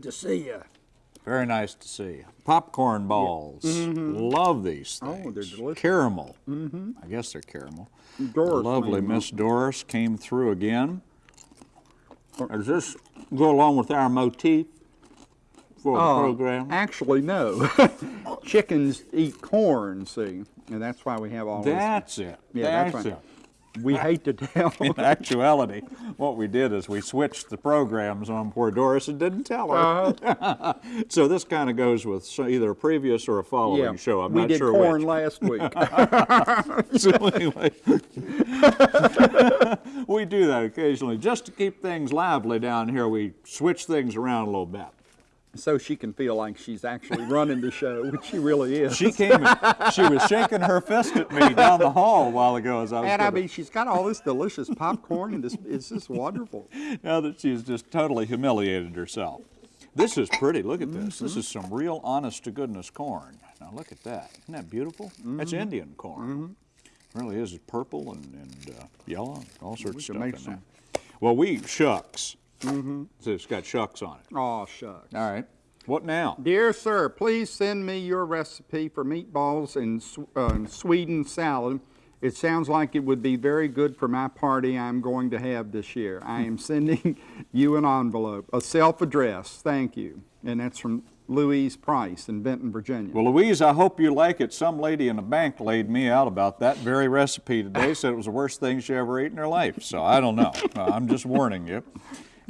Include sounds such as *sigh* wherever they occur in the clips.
Good to see you. Very nice to see you. Popcorn balls. Love these things. Oh, they're delicious. Caramel. Mm-hmm. I guess they're caramel. Doris Lovely Miss Doris came through again. Does this go along with our motif for the Uh, program? Actually, no. *laughs* Chickens eat corn, see, and that's why we have all That's it. Yeah, that's, that's right. it. We hate to tell. *laughs* In actuality, what we did is we switched the programs on poor Doris and didn't tell her. Uh-huh. *laughs* so this kind of goes with either a previous or a following yeah, show. I'm we not did sure corn which. last week. *laughs* so anyway, we do that occasionally just to keep things lively down here. We switch things around a little bit. So she can feel like she's actually running the show, which she really is. She came. she was shaking her fist at me down the hall a while ago as I was. and I mean, she's got all this delicious popcorn, and this it's just wonderful. now that she's just totally humiliated herself. This is pretty. Look at this. Mm-hmm. This is some real honest to goodness corn. Now look at that. Isn't that beautiful? That's Mm-hmm. Indian corn. Really is. It's purple and, and uh, yellow, all sorts of stuff in some- there. Well, we shucks. Mm-hmm. So it's got shucks on it. Oh shucks. All right. What now? Dear sir, please send me your recipe for meatballs and uh, Sweden salad. It sounds like it would be very good for my party I'm going to have this year. I am *laughs* sending you an envelope, a self-address. Thank you. And that's from Louise Price in Benton, Virginia. Well, Louise, I hope you like it. Some lady in a bank laid me out about that very recipe today. Said it was the worst thing she ever ate in her life. So I don't know. Uh, *laughs* I'm just warning you.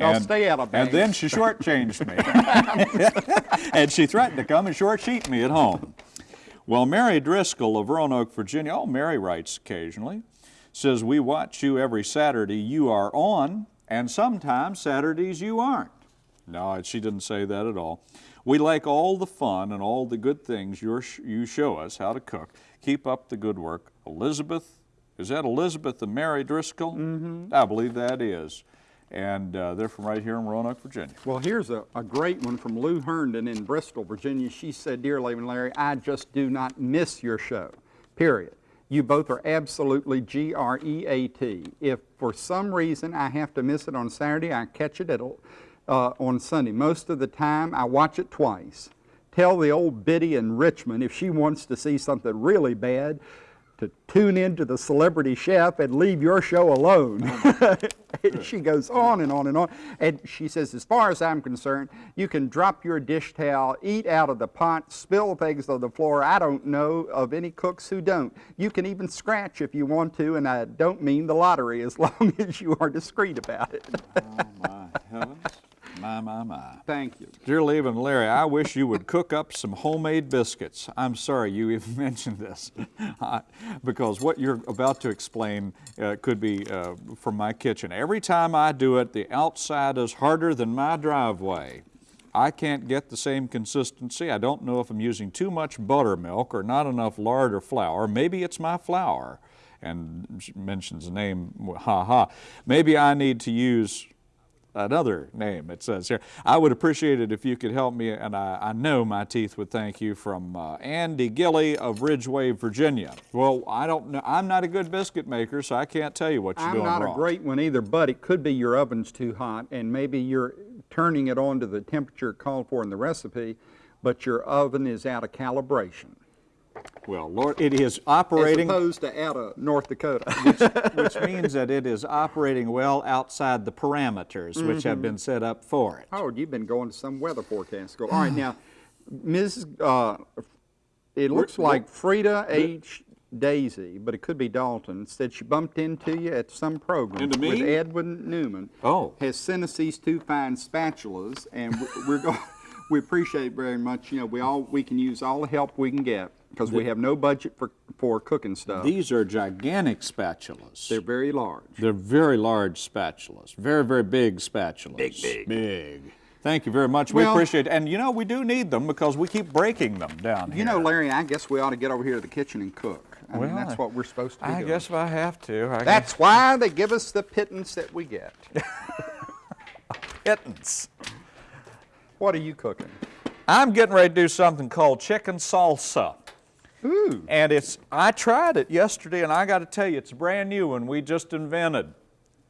I'll stay out of And then she shortchanged me. *laughs* and she threatened to come and shortsheet me at home. Well, Mary Driscoll of Roanoke, Virginia, oh, Mary writes occasionally, says, We watch you every Saturday you are on, and sometimes Saturdays you aren't. No, she didn't say that at all. We like all the fun and all the good things you show us how to cook. Keep up the good work. Elizabeth, is that Elizabeth and Mary Driscoll? Mm-hmm. I believe that is. And uh, they're from right here in Roanoke, Virginia. Well, here's a, a great one from Lou Herndon in Bristol, Virginia. She said, Dear Larry and Larry, I just do not miss your show, period. You both are absolutely G R E A T. If for some reason I have to miss it on Saturday, I catch it at, uh, on Sunday. Most of the time, I watch it twice. Tell the old biddy in Richmond if she wants to see something really bad to tune into the celebrity chef and leave your show alone. Oh, *laughs* and she goes on and on and on. And she says, as far as I'm concerned, you can drop your dish towel, eat out of the pot, spill things on the floor. I don't know of any cooks who don't. You can even scratch if you want to, and I don't mean the lottery as *laughs* long as you are discreet about it. Oh, my heavens. My, my, my. Thank you. Dear Liev and Larry, I wish you would cook up some homemade biscuits. I'm sorry you even *laughs* mentioned this *laughs* because what you're about to explain uh, could be uh, from my kitchen. Every time I do it, the outside is harder than my driveway. I can't get the same consistency. I don't know if I'm using too much buttermilk or not enough lard or flour. Maybe it's my flour. And she mentions the name, ha ha. Maybe I need to use another name it says here. I would appreciate it if you could help me, and I, I know my teeth would thank you from uh, Andy Gilly of Ridgeway, Virginia. Well, I don't know. I'm not a good biscuit maker, so I can't tell you what you're I'm doing not a great one either, but it could be your oven's too hot, and maybe you're turning it on to the temperature called for in the recipe, but your oven is out of calibration. Well, Lord, it is As operating, opposed to out of North Dakota. *laughs* which means that it is operating well outside the parameters which Mm-hmm. have been set up for it. Howard, you've been going to some weather forecast school. All right, now, Ms., uh, it looks We're- like Frida H. Daisy, but it could be Dalton, said she bumped into you at some program Into with? Edwin Newman. Oh. Has sent us these two fine spatulas, and we- we're going, we appreciate it very much. You know, we all, we can use all the help we can get because we have no budget for, for cooking stuff. These are gigantic spatulas. They're very large. They're very large spatulas, very, very big spatulas. Big, big. Big. Thank you very much. We appreciate it. And you know, we do need them because we keep breaking them down here. You know, Larry, I guess we ought to get over here to the kitchen and cook. I mean, Well, that's what we're supposed to be I doing. guess if I have to. I That's why they give us the pittance that we get. *laughs* pittance. What are you cooking? I'm getting ready to do something called chicken salsa. Ooh. And it's, I tried it yesterday and I got to tell you, it's a brand new one we just invented.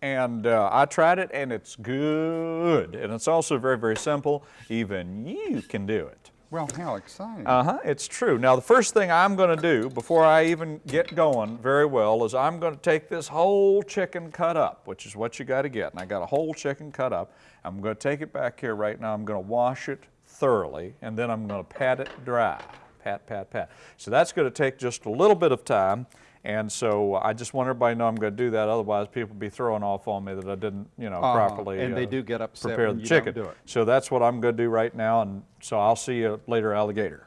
And uh, I tried it and it's good. And it's also very, very simple. Even you can do it. Well, how exciting. Uh huh, it's true. Now, the first thing I'm going to do before I even get going very well is I'm going to take this whole chicken cut up, which is what you got to get. And I got a whole chicken cut up. I'm going to take it back here right now. I'm going to wash it thoroughly and then I'm going to pat it dry. Pat, pat, pat. So that's going to take just a little bit of time. And so I just want everybody to know I'm going to do that. Otherwise, people be throwing off on me that I didn't, you know, Uh-huh. properly And they uh, do get upset prepare the chicken. do it. So that's what I'm going to do right now. And so I'll see you later, alligator.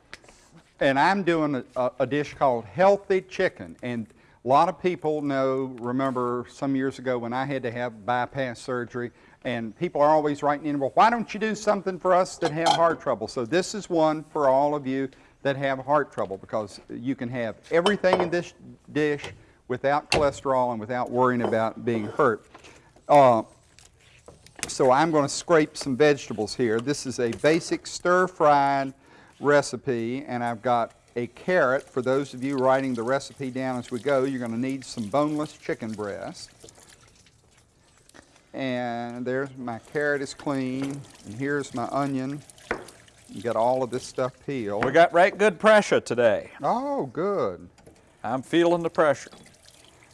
and I'm doing a, a, a dish called healthy chicken. And a lot of people know, remember some years ago when I had to have bypass surgery, and people are always writing in, well, why don't you do something for us that have heart trouble? So this is one for all of you that have heart trouble because you can have everything in this dish without cholesterol and without worrying about being hurt. Uh, so I'm going to scrape some vegetables here. This is a basic stir-fried recipe, and I've got a carrot. For those of you writing the recipe down as we go, you're going to need some boneless chicken breast. And there's my carrot is clean, and here's my onion. You got all of this stuff peeled. We got right good pressure today. Oh, good. I'm feeling the pressure.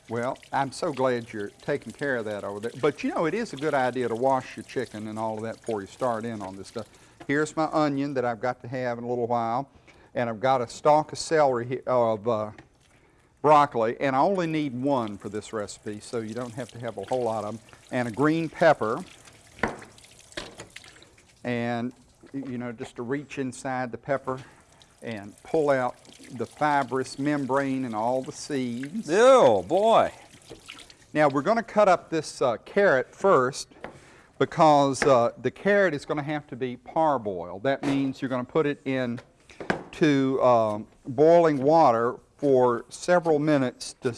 Well, I'm so glad you're taking care of that over there. But you know, it is a good idea to wash your chicken and all of that before you start in on this stuff. Here's my onion that I've got to have in a little while. And I've got a stalk of celery, of uh, broccoli, and I only need one for this recipe, so you don't have to have a whole lot of them. And a green pepper. And, you know, just to reach inside the pepper and pull out the fibrous membrane and all the seeds. Oh, boy. Now we're going to cut up this uh, carrot first because uh, the carrot is going to have to be parboiled. That means you're going to put it in to um, boiling water for several minutes to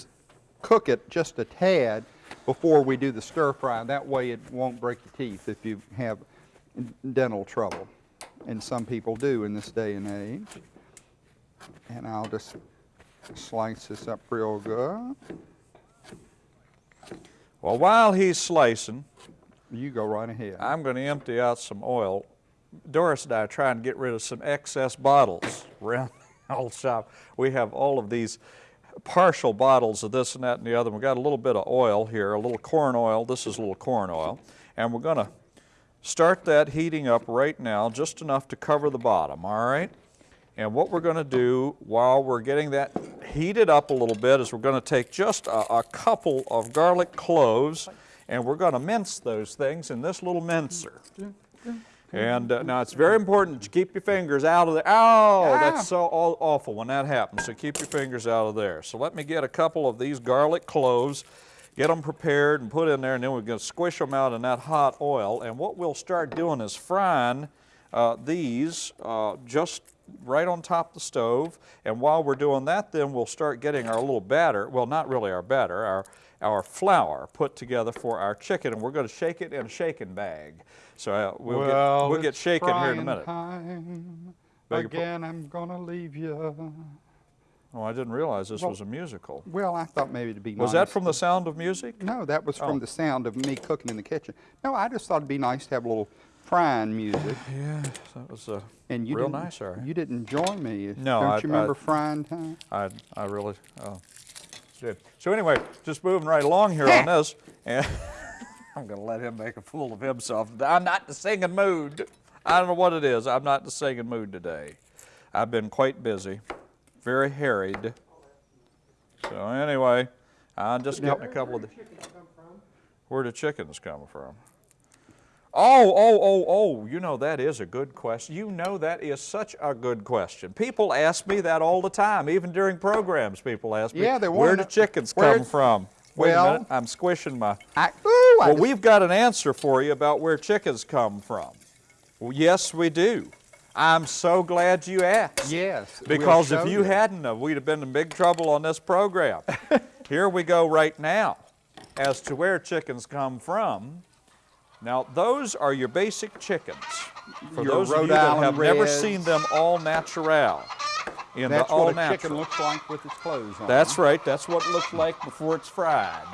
cook it just a tad before we do the stir fry. That way it won't break your teeth if you have dental trouble. And some people do in this day and age. And I'll just slice this up real good. Well, while he's slicing, You go right ahead. I'm going to empty out some oil. Doris and I are trying to get rid of some excess bottles around *laughs* the old shop. We have all of these partial bottles of this and that and the other. We've got a little bit of oil here, a little corn oil. This is a little corn oil. And we're going to start that heating up right now, just enough to cover the bottom, all right? And what we're going to do while we're getting that heated up a little bit is we're going to take just a, a couple of garlic cloves and we're going to mince those things in this little mincer. And uh, now it's very important to keep your fingers out of there. Oh, that's so awful when that happens. So keep your fingers out of there. So let me get a couple of these garlic cloves, get them prepared and put in there, and then we're going to squish them out in that hot oil. And what we'll start doing is frying uh, these uh, just right on top of the stove. And while we're doing that, then we'll start getting our little batter. Well, not really our batter, our our flour put together for our chicken, and we're going to shake it in a shaking bag. So uh, we'll get we'll get it's shaking here in a minute. time. Beg your par- Again, I'm gonna leave you. Oh, I didn't realize this Well- was a musical. Well, I thought maybe it'd be Was nice. that from The Sound of Music? No, that was Oh. from the sound of me cooking in the kitchen. No, I just thought it'd be nice to have a little frying music. Yeah, that was uh, And you real nice, Harry. You didn't join me. No, Don't I- you remember I- frying time? I, I really, oh, did. So anyway, just moving right along here on *laughs* this, and *laughs* I'm going to let him make a fool of himself. I'm not in the singing mood. I don't know what it is. I'm not in the singing mood today. I've been quite busy, very harried. So anyway, I'm just getting a couple of the. Where do chickens come from? Oh, oh, oh, oh, you know, that is a good question. You know, that is such a good question. People ask me that all the time, even during programs, people ask me, Yeah, they where do chickens where- come from? Wait Well- a minute, I'm squishing my. I, ooh, Well, just- we've got an answer for you about where chickens come from. Well, yes, we do. I'm so glad you asked. Yes. we'll Because if you hadn't, have, we'd have been in big trouble on this program. *laughs* Here we go right now as to where chickens come from. Now, those are your basic chickens. For Your those of Rhode you that Island have never seen them all natural, in That's the all what a natural. chicken looks like with its clothes on. That's right. That's what it looks like before it's fried.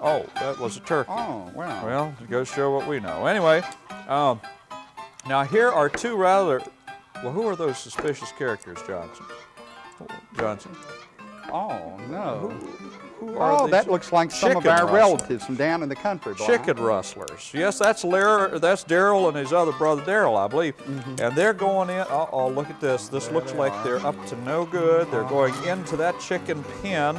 Oh, that was a turkey. Oh, wow. Well, it goes show what we know. Anyway, um, now here are two rather, well, who are those suspicious characters, Johnson? Johnson? oh, no. Who are Oh, that looks like some of our rustlers? relatives from down in the country, boy. Chicken rustlers. Yes, that's Larry, that's Daryl and his other brother Daryl, I believe. Mm-hmm. And they're going in. Uh oh, look at this. This looks like they're up to no good. They're going into that chicken pen.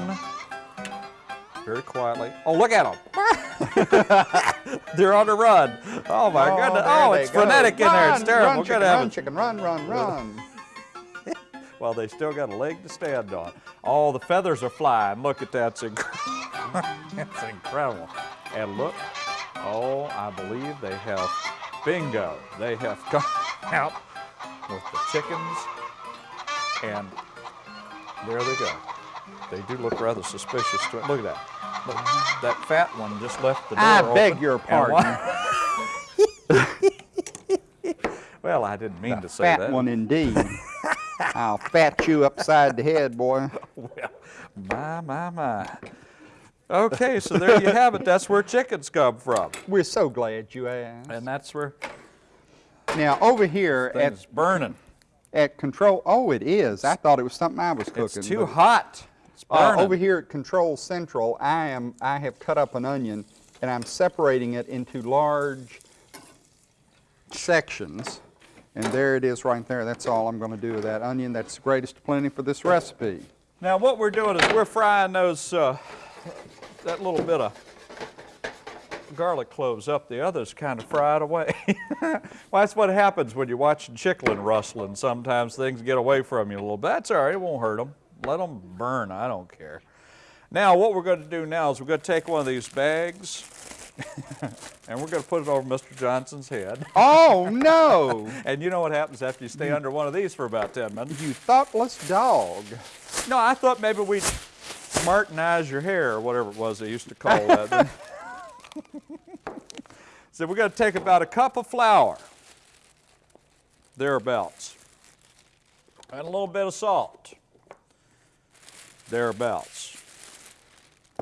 Very quietly. Oh, look at them. *laughs* they're on the run. Oh my Oh, goodness. Oh, it's go. frenetic in there. It's terrible. Run, We're chicken, run, a- chicken, run, run, run. *laughs* Well, they still got a leg to stand on. All the feathers are flying. Look at that. It's, inc- *laughs* it's incredible. And look, oh, I believe they have bingo. They have *laughs* come out with the chickens, and there they go. They do look rather suspicious. To Look at that. Look, that fat one just left the door I open, beg your pardon. *laughs* well, I didn't mean to say Fat that. one indeed. *laughs* I'll fat you upside the head, boy. Well, my, my, my. Okay, so there you have it. That's where chickens come from. We're so glad you asked. And that's where Now, over here at, things burning. at Control, oh, it is. I thought it was something I was cooking. It's too hot. Uh, over here at Control Central, I am I have cut up an onion and I'm separating it into large sections. And there it is right there. That's all I'm going to do with that onion. That's the greatest plenty for this recipe. Now what we're doing is we're frying those, uh, that little bit of garlic cloves up. The others kind of fried away. *laughs* well, that's what happens when you're watching chicken rustling. Sometimes things get away from you a little bit. That's all right. It won't hurt them. Let them burn. I don't care. Now what we're going to do now is we're going to take one of these bags *laughs* and we're going to put it over Mr. Johnson's head. Oh no! *laughs* And you know what happens after you stay under one of these for about 10 minutes? you thoughtless dog. No, I thought maybe we'd Martinize your hair or whatever it was they used to call that. *laughs* so we're going to take about a cup of flour, thereabouts, and a little bit of salt, thereabouts,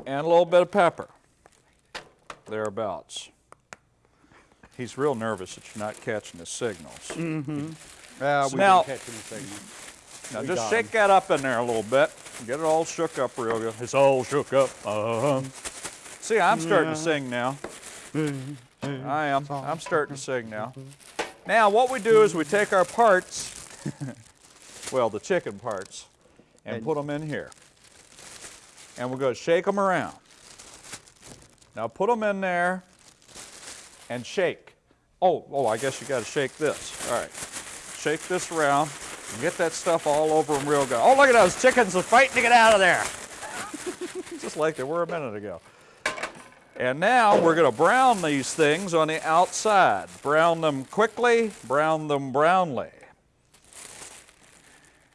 and a little bit of pepper, thereabouts. He's real nervous that you're not catching his signals. Uh, we Now- didn't catch anything. Now We just got shake that up in there a little bit. Get it all shook up real good. It's all shook up. Uh-huh. See, I'm starting to sing now. I am. I'm starting to sing now. Now what we do is we take our parts, *laughs* well, the chicken parts, and And- put them in here. And we're going to shake them around. Now put them in there and shake. Oh, oh, I guess you got to shake this. All right. Shake this around. and Get that stuff all over them real good. Oh, look at those chickens are fighting to get out of there. *laughs* Just like they were a minute ago. And now we're going to brown these things on the outside. Brown them quickly, brown them brownly.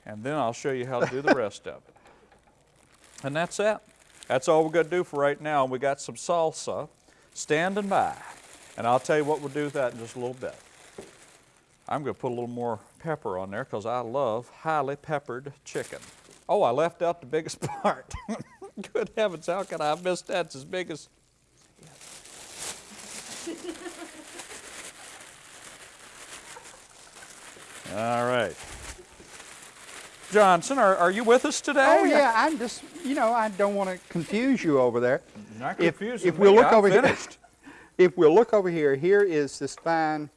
And then I'll show you how to do the rest of it. And that's it. That's all we're going to do for right now. We got some salsa standing by. And I'll tell you what we'll do with that in just a little bit. I'm going to put a little more pepper on there because I love highly peppered chicken. Oh, I left out the biggest *laughs* part. Good heavens, how could I have missed that? It's as big as. *laughs* All right. Johnson, are, are you with us today? Oh yeah, I'm just you know I don't want to confuse you over there. Not If, confusing if we'll me, look I'm over finished. here, *laughs* if we'll look over here, here is this fine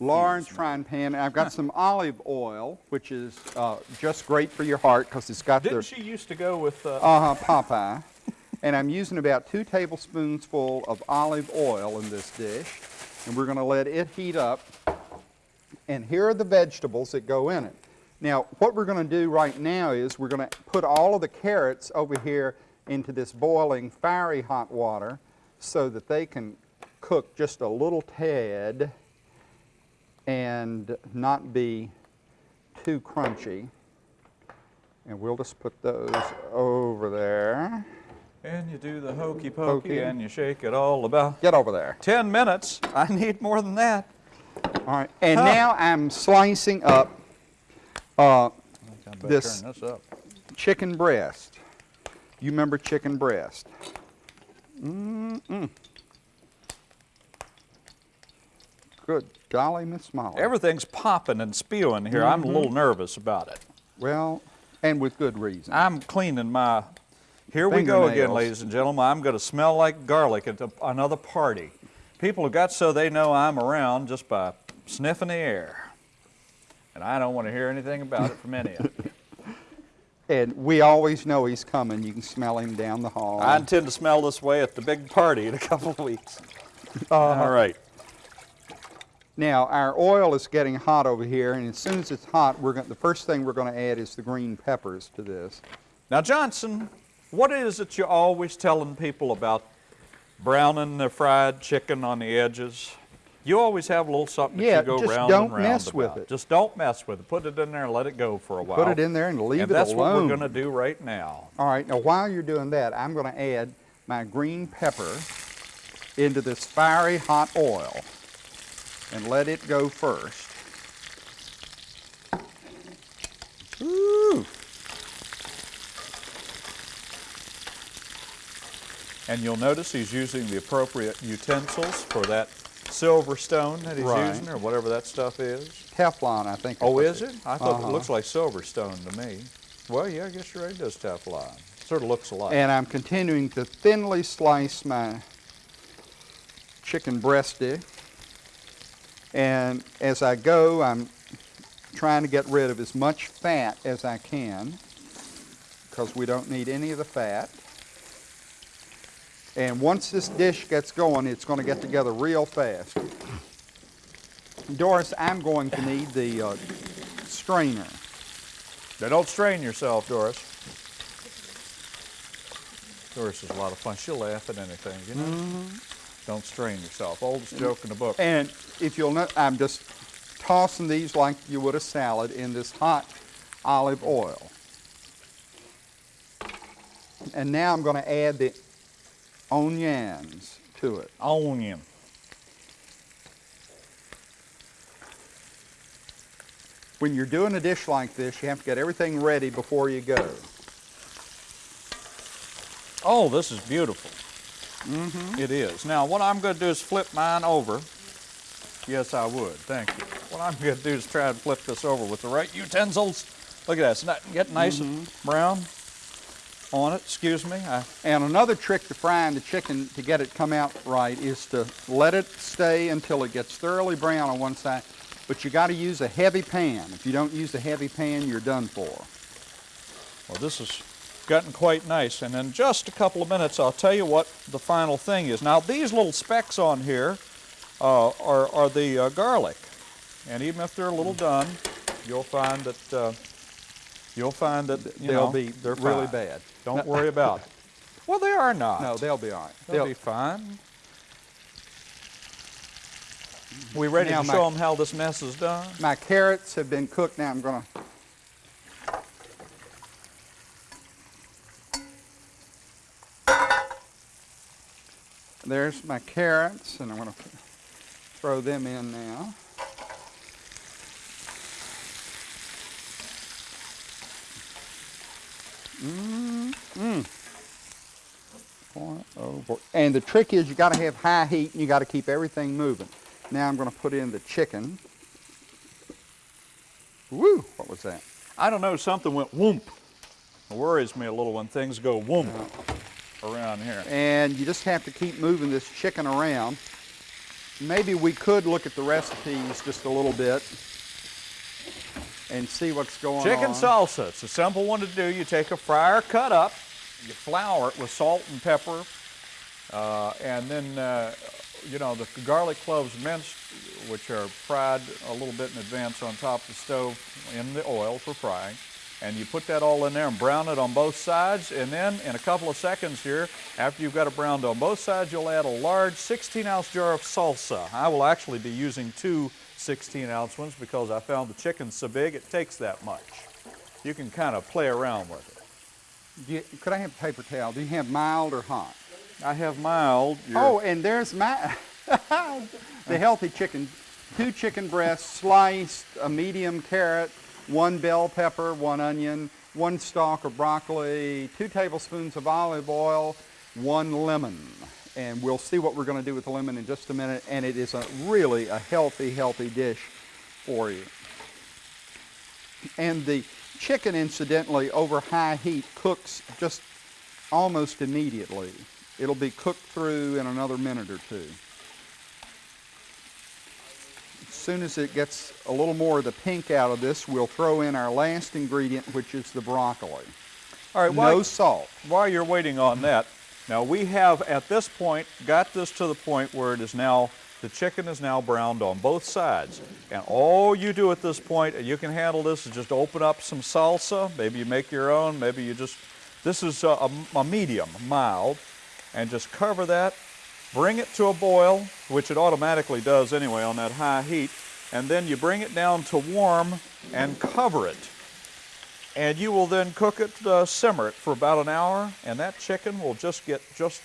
large frying pan. I've got some olive oil, which is uh, just great for your heart because it's got Didn't the she used to go with uh, uh-huh, Popeye. and I'm using about two tablespoons full of olive oil in this dish. And we're going to let it heat up. And here are the vegetables that go in it. Now, what we're going to do right now is we're going to put all of the carrots over here into this boiling, fiery hot water so that they can cook just a little tad and not be too crunchy. And we'll just put those over there. And you do the hokey pokey Pokey. and you shake it all about. Get over there. 10 minutes. I need more than that. All right. And now I'm slicing up uh, This- this up. chicken breast. You remember chicken breast. Good golly, Miss Molly. Everything's popping and spewing here. I'm a little nervous about it. well, and with good reason. I'm cleaning my. Here we go again, ladies and gentlemen. I'm going to smell like garlic at the, another party. People have got so they know I'm around just by sniffing the air. And I don't want to hear anything about it from any of you. *laughs* And we always know he's coming. You can smell him down the hall. I intend to smell this way at the big party in a couple of weeks. Uh, All right. Now, our oil is getting hot over here, and as soon as it's hot, we're going, the first thing we're going to add is the green peppers to this. Now, Johnson, what is it you're always telling people about browning the fried chicken on the edges? You always have a little something Yeah, that you go just round don't and round mess with it. Just don't mess with it. Put it in there and let it go for a while. Put it in there and leave and it that's what we're going to do right now. All right, now while you're doing that, I'm going to add my green pepper into this fiery hot oil and let it go first. Ooh. And you'll notice he's using the appropriate utensils for that SilverStone that he's Right. using, or whatever that stuff is. Teflon, I think. Oh, is it? I thought Uh-huh. it looks like SilverStone to me. Well, yeah, I guess you're right. It does Teflon. Sort of looks alike. And I'm continuing to thinly slice my chicken breasty. And as I go, I'm trying to get rid of as much fat as I can because we don't need any of the fat. And once this dish gets going, it's going to get together real fast. Doris, I'm going to need the uh, strainer. Now, don't strain yourself, Doris. Doris is a lot of fun. She'll laugh at anything, you know? Mm-hmm. Don't strain yourself. Oldest joke in the book. And if you'll note, I'm just tossing these like you would a salad in this hot olive oil. And now I'm going to add the onions to it. Onion. When you're doing a dish like this, you have to get everything ready before you go. Oh, this is beautiful. Mm-hmm. It is. Now, what I'm going to do is flip mine over. Yes, I would. Thank you. What I'm going to do is try and flip this over with the right utensils. Look at that. It's not getting nice and Mm-hmm. brown on it. Excuse me. I, And another trick to frying the chicken to get it come out right is to let it stay until it gets thoroughly brown on one side. But you got to use a heavy pan. If you don't use a heavy pan, you're done for. well, this has gotten quite nice. And in just a couple of minutes, I'll tell you what the final thing is. Now, these little specks on here uh, are, are the uh, garlic. And even if they're a little done, you'll find that uh, you'll find that you They'll know, be they're really fine. bad. Don't worry about it. *laughs* Well, they are not. No, they'll be all right. they'll, They'll- be fine. We ready Now to my- show them how this mess is done? My carrots have been cooked. Now I'm going to. There's my carrots, and I'm going to throw them in now. Mmm. Oh boy. And the trick is you got to have high heat and you got to keep everything moving. Now I'm going to put in the chicken. Woo! What was that? I don't know. Something went whoomp. It worries me a little when things go whoomp around here. And you just have to keep moving this chicken around. Maybe we could look at the recipes just a little bit and see what's going Chicken on. Chicken salsa. It's a simple one to do. You take a fryer cut up, you flour it with salt and pepper, uh, and then uh, you know the garlic cloves minced, which are fried a little bit in advance on top of the stove in the oil for frying. And you put that all in there and brown it on both sides. And then in a couple of seconds here, after you've got it browned on both sides, you'll add a large 16 ounce jar of salsa. I will actually be using two 16 ounce ones because I found the chicken's so big it takes that much. You can kind of play around with it. You- could I have a paper towel? Do you have mild or hot? I have mild. your- Oh, and there's my *laughs* the healthy chicken. Two chicken breasts sliced, a medium carrot, one bell pepper, one onion, one stalk of broccoli, two tablespoons of olive oil, one lemon. And we'll see what we're going to do with the lemon in just a minute. And it is a really a healthy, healthy dish for you. And the chicken, incidentally, over high heat cooks just almost immediately. It'll be cooked through in another minute or two. As soon as it gets a little more of the pink out of this, we'll throw in our last ingredient, which is the broccoli. All right, No while, salt. while you're waiting on that, now we have at this point got this to the point where it is now, the chicken is now browned on both sides. And all you do at this point, and you can handle this, is just open up some salsa. Maybe you make your own, maybe you just, this is a, a, a medium, mild, and just cover that, bring it to a boil, which it automatically does anyway on that high heat, and then you bring it down to warm and cover it and you will then cook it, uh, simmer it for about an hour, and that chicken will just get just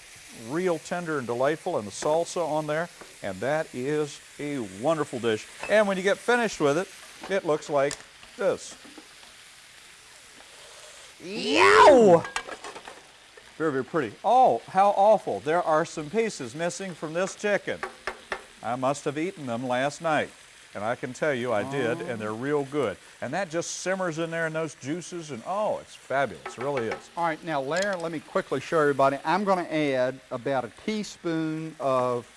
real tender and delightful, and the salsa on there, and that is a wonderful dish. And when you get finished with it, it looks like this. Yow! Very, very pretty. Oh, how awful. There are some pieces missing from this chicken. I must have eaten them last night. And I can tell you I did, and they're oh. real good. And that just simmers in there in those juices, and oh, it's fabulous. It really is. All right, now Larry, let me quickly show everybody. I'm going to add about a teaspoon of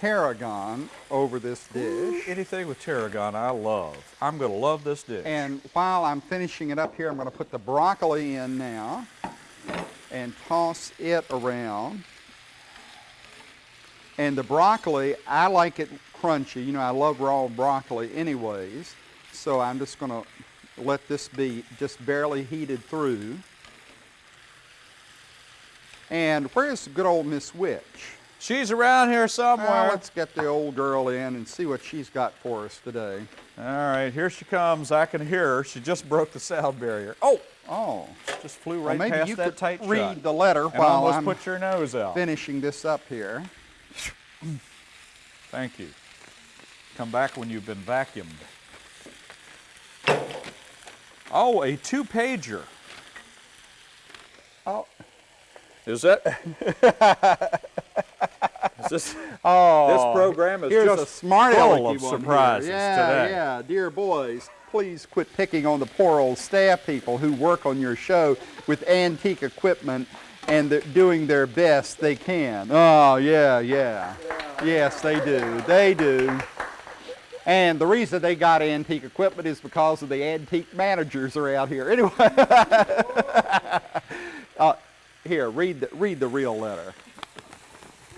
tarragon over this dish. Anything with tarragon, I love. I'm going to love this dish. And while I'm finishing it up here, I'm going to put the broccoli in now and toss it around. And the broccoli, I like it crunchy. You know, I love raw broccoli anyways. So I'm just going to let this be just barely heated through. And where's good old Miss Witch? She's around here somewhere. Well, let's get the old girl in and see what she's got for us today. All right, here she comes. I can hear her. She just broke the sound barrier. Oh, Oh, just flew right well, maybe past you that could tight read shot. the letter and while I'm put your nose out. finishing this up here. Thank you. Come back when you've been vacuumed. Oh, a two-pager. Oh, Is that? *laughs* is this? oh This program is just a smart full of surprises yeah, today. Yeah, dear boys, please quit picking on the poor old staff people who work on your show with antique equipment and they're doing their best they can. Oh, yeah, yeah. Yes, they do. They do. And the reason they got antique equipment is because of the antique managers are out here. *laughs* Anyway, *laughs* uh, here, read the, read the real letter.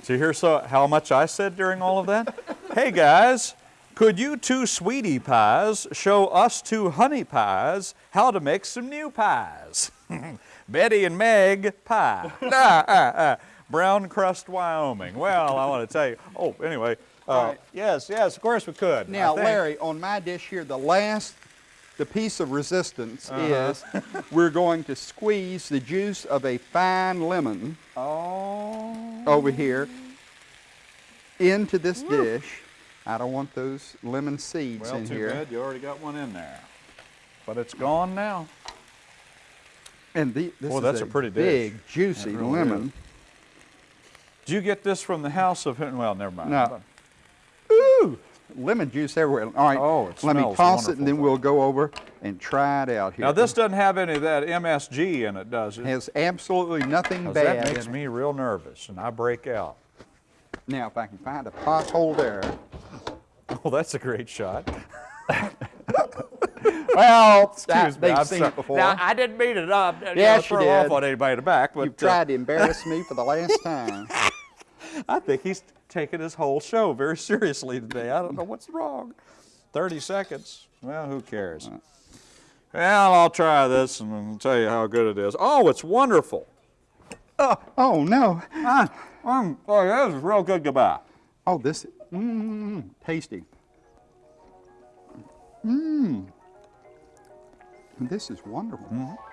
So here's so how much I said during all of that. *laughs* hey guys, could you two sweetie pies show us two honey pies how to make some new pies? *laughs* Betty and Meg pie. Ah, ah, ah. Brown crust Wyoming. Well, I want to tell you. Oh, anyway. Uh, right. Yes, yes, of course we could. Now. Larry, on my dish here, the last, the piece of resistance Uh-huh. is *laughs* we're going to squeeze the juice of a fine lemon Oh. over here into this dish. I don't want those lemon seeds Well, in too here. bad you already got one in there. But it's gone now. And the, this Boy, is that's a, a pretty dish. big, juicy really lemon. Do you get this from the house of? Well, never mind. No. Ooh, lemon juice everywhere. All right, Oh, it let me toss it and then we'll go over and try it out here. Now this doesn't have any of that MSG in it, does it? has absolutely nothing bad that makes in it. me real nervous, and I break out. Now, if I can find a pothole there. *laughs* Oh, that's a great shot. *laughs* Well, *laughs* Excuse me, I'm seen sorry. it before. Now, I didn't mean it up. you know, Yes, you throw off did. on anybody in the back, but You've uh, tried to embarrass me for the last time. *laughs* I think he's taking his whole show very seriously today. I don't know what's wrong. 30 seconds. Well, who cares? Well, I'll try this and I'll tell you how good it is. Oh, it's wonderful. Oh no! Ah, mm, oh, that is real good goodbye. Oh, this, mmm, tasty. Mmm. This is wonderful. Mm-hmm.